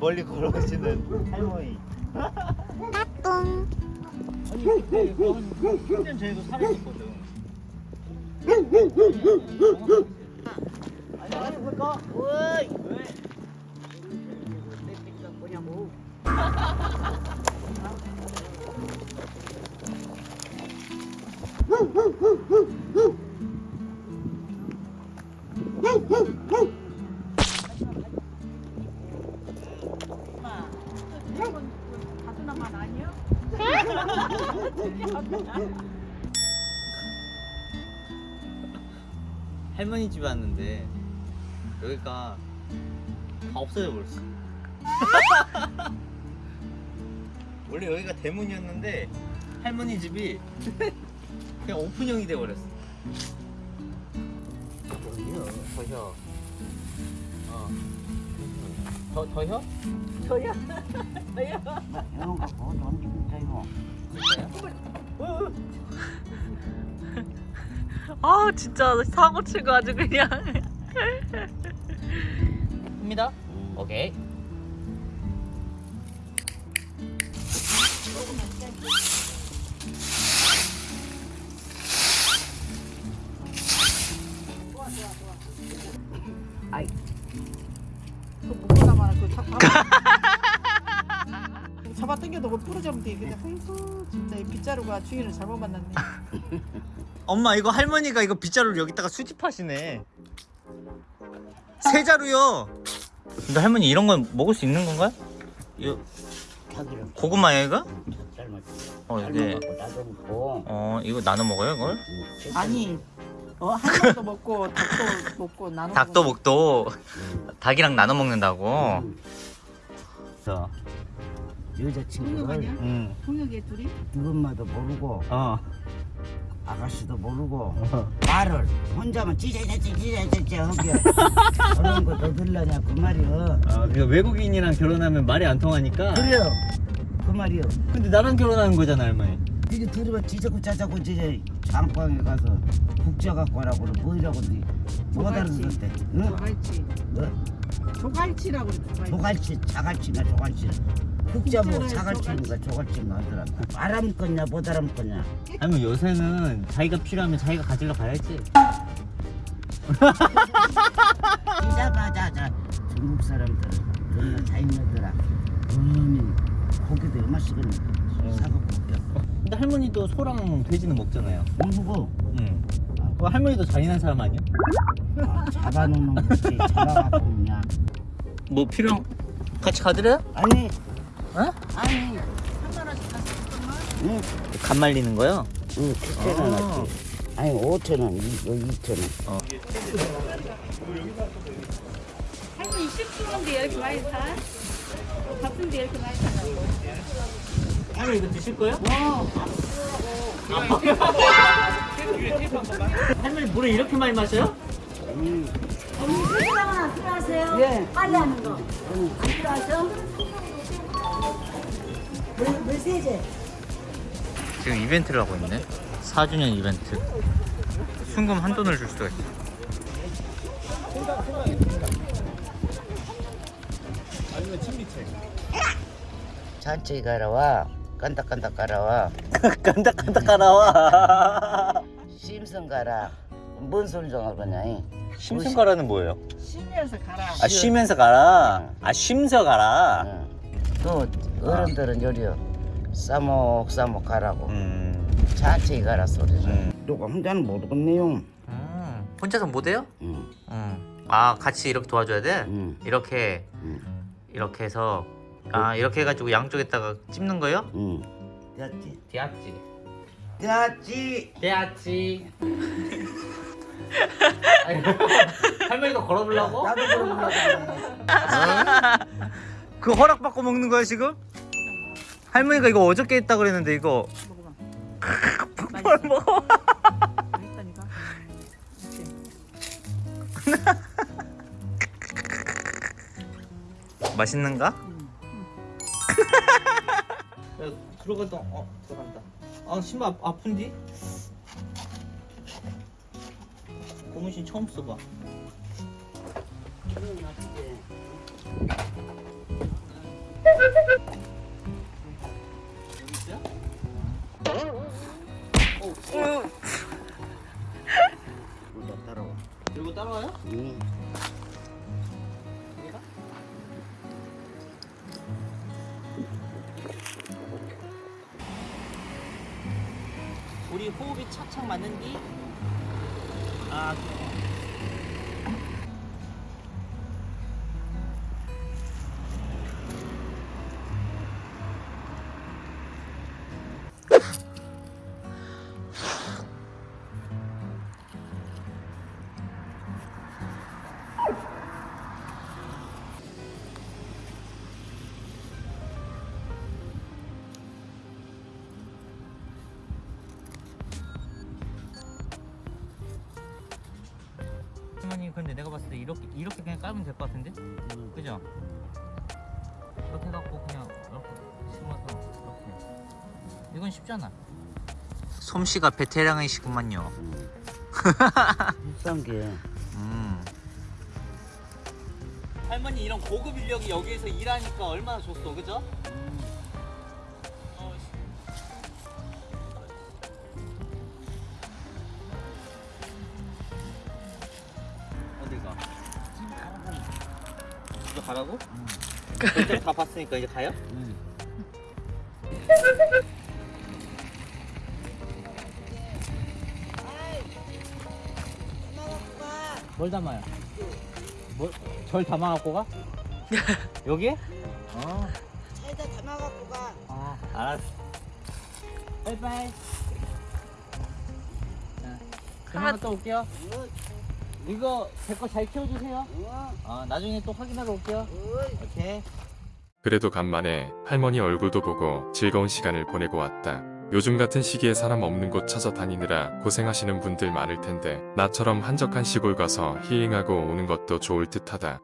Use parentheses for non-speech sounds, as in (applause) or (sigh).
멀리 걸어오시는 할머니. 따뚱. 아니 그때 한 10년 전에도 살았었거든. 안녕하십니까? 어이. 왜? 내 새끼가 뭐냐고. 가수나 만 (laughs) 아니야? 할머니 집에 왔는데 여기가 다 없어져 버렸어. (laughs) 원래 여기가 대문이었는데 할머니 집이 그냥 오픈형이 돼 버렸어. 여기요, 더혀. 어. 더 더혀? 저야. 저야. 이런 거 보고 옮기면 되고 아 진짜 사고 치고 아주 그냥. 입니다. 오케이. 아이 잡아. (laughs) 잡아 당겨도 뭐 부러지면 돼. 근데 흥수 진짜 이 빗자루가 주인을 잘못 만났네. (laughs) 엄마 이거 할머니가 이거 빗자루를 여기다가 수집하시네. 세 자루요. 근데 할머니 이런 건 먹을 수 있는 건가요? 자기를 고구마야 이거? 어 이게 먹고 어 이거 나눠 먹어요 이걸? 아니. 어, 한 번도 먹고 닭도 먹고 나눠 닭도 먹고. 목도 닭이랑 나눠 먹는다고. 저. 통역 여자친구를? 응. 통역에 둘이? 누군마도 모르고 어. 아가씨도 모르고 말을 혼자만 찌재재재 하게 그런 거 너들라냐 그 말이여 아, 그러니까 외국인이랑 결혼하면 말이 안 통하니까. 그래요 그 말이여 근데 나랑 결혼하는 거잖아 할머니. 이게 들으면 찌자고 짜자고 이제 장방에 가서 국자 갖고 하라고 뭐이라고 못 알아듣는데 응? 조갈치. 뭐? 조갈치라고 그래. 조갈치. 자갈치나 조갈치 국자 뭐 자갈치인가 조갈치인가 하더라 알아먹겠냐 못 알아먹겠냐 할머니 요새는 자기가 필요하면 자기가 가지러 가야지. 이자마자자 중국 사람들 정말 자인녀들아 어머니 고기도 얼마씩은 사갖고 오겨 근데 할머니도 소랑 돼지는 먹잖아요. 누구 응. 그 할머니도 잔인한 사람 아니야? 아, 잡아놓는 거지 잡아갖고 그냥 뭐 필요? 같이 가드려요? 아니 어? 아니 3만 원씩 샀었구만. 응, 간 말리는 거요? 응 그때는 아. 왔지 아니 5천 원 이거 2천 원 할머니 식수인데 이렇게 많이 사? 바쁜데 이렇게 많이 사냐고. 할머니 이거 드실 거예요? 할머니 물을 이렇게 많이 마셔요? 언니 세제랑 하나 필요하세요? 예. 빨리 하는 거. 안 필요하죠? 물, 물 세제. 지금 이벤트를 하고 있네 4주년 이벤트 순금 한 돈을 줄 수가 있어 천천히 가라 와 깐닥깐닥 가라와 깐닥깐닥 가라와 심성 가라 뭔 소리 좀 하거냐 이. 심승가라는 뭐예요? 쉬면서 가라. 아 쉬면서 가라 아 쉬면서 가라 응. 또 어른들은 요리요 싸먹싸먹 가라고 음, 천천히 가라 소리를 음. 누가 혼자는 모르겠네요 음. 혼자서 못해요? 응. 음. 아 같이 이렇게 도와줘야 돼? 응. 이렇게 응. 이렇게 해서 아 이렇게 해가지고 양쪽에다가 찝는 거요? 응. 됐지 되었지 됐지 되었지 할머니가 걸어보려고? 나도 그러려고 그 허락받고 먹는 거야 지금? 할머니가 이거 어저께 했다 그랬는데 이거 먹어봐. 뭘 먹어? 맛있다니까. (laughs) 맛있는가? 야, 들어간다. 어, 들어간다. 아, 신발 아, 아픈디? 고무신 처음 써봐. 나 따라와. 들고 따라와요? 응. 호흡이 착착 맞는디? 아 그래 할머니 근데 내가 봤을 때 이렇게 이렇게 그냥 깔면 될 것 같은데? 그죠? 이렇게 해갖고 그냥 이렇게 심어서 이렇게 이건 쉽잖아 솜씨가 베테랑이시구만요 비싼 게. 음. 할머니 이런 고급 인력이 여기에서 일하니까 얼마나 좋소 그죠? 가라고? 일단 다 봤으니까 이제 가요? 응. 뭘 담아요? 뭘? 절 담아갖고 가? (laughs) 여기에? 어. 차에다 담아갖고 가. 아, 알았어. 빠이빠이. 자, 그만 갔다 올게요. 이거 제 거 잘 키워주세요. 아, 나중에 또 확인하러 올게요. 오케이. 그래도 간만에 할머니 얼굴도 보고 즐거운 시간을 보내고 왔다. 요즘 같은 시기에 사람 없는 곳 찾아다니느라 고생하시는 분들 많을 텐데 나처럼 한적한 시골 가서 힐링하고 오는 것도 좋을 듯하다.